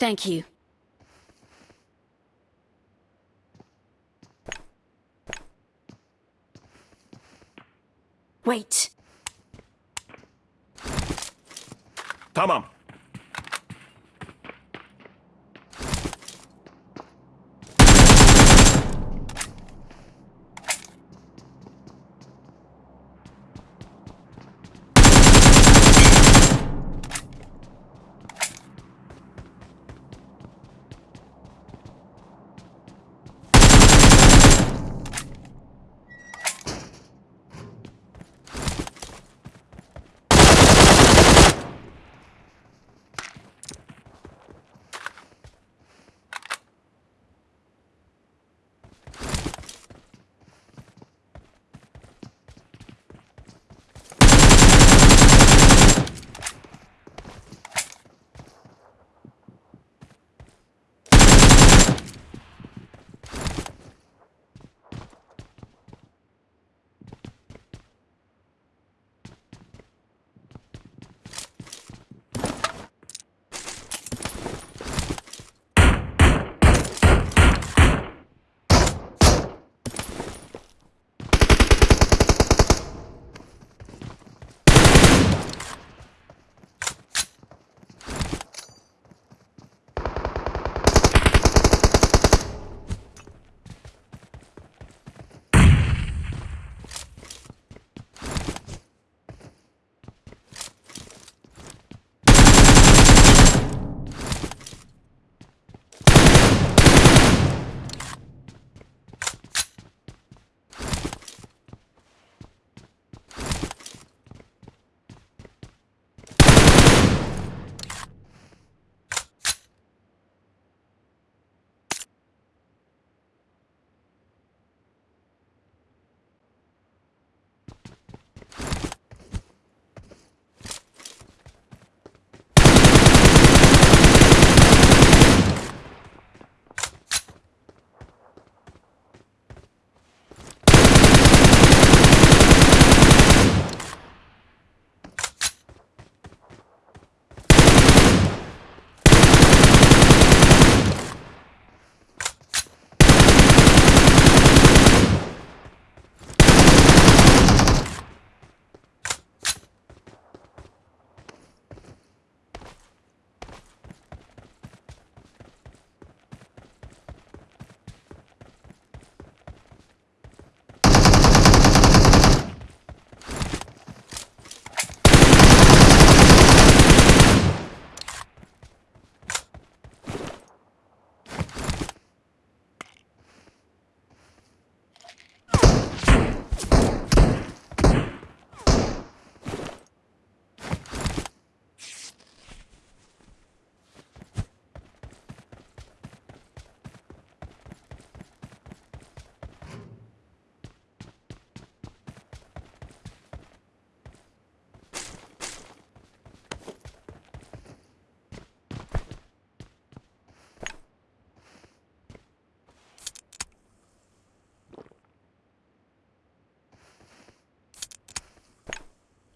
Thank you. Wait. Tamam.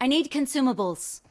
I need consumables.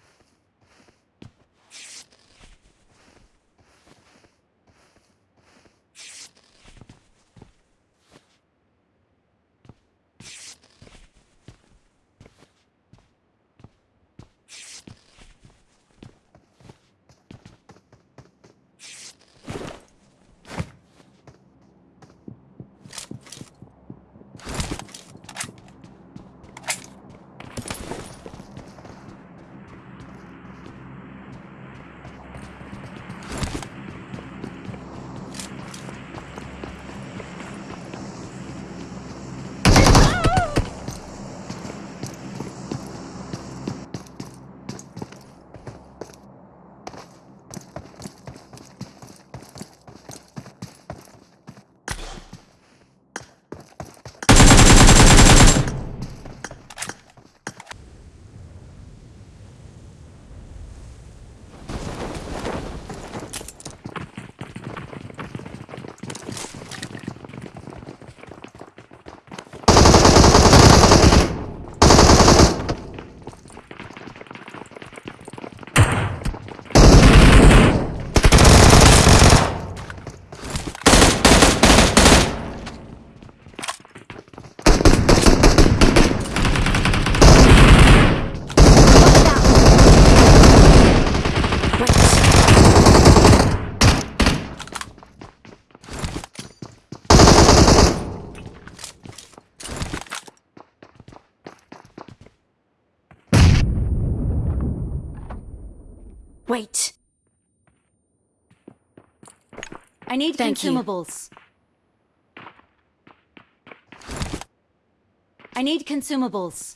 I need Thank you. consumables. I need consumables.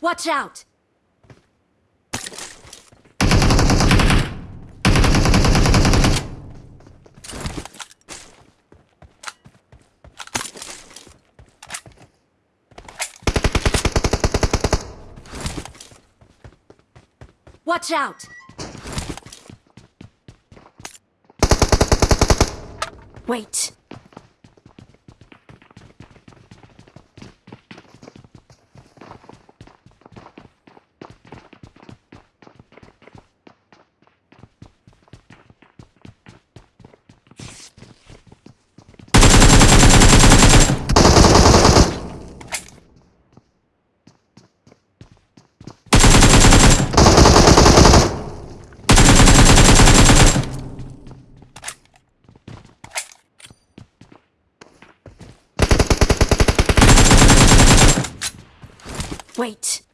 Watch out! Watch out! Wait. Wait.